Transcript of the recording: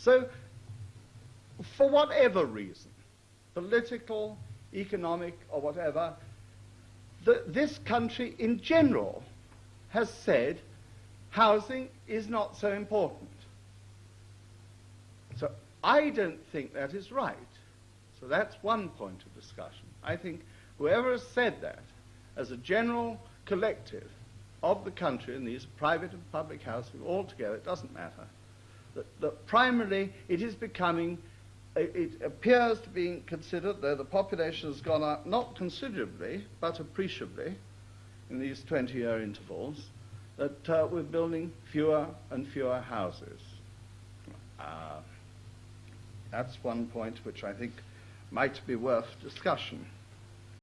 So, for whatever reason, political, economic, or whatever, the, this country in general has said housing is not so important. So I don't think that is right. So that's one point of discussion. I think whoever has said that, as a general collective of the country, and these private and public housing all together, it doesn't matter, that, that primarily it is becoming, it, appears to be considered, though the population has gone up not considerably, but appreciably in these 20-year intervals, that uh, we're building fewer and fewer houses. Uh, that's one point which I think might be worth discussion.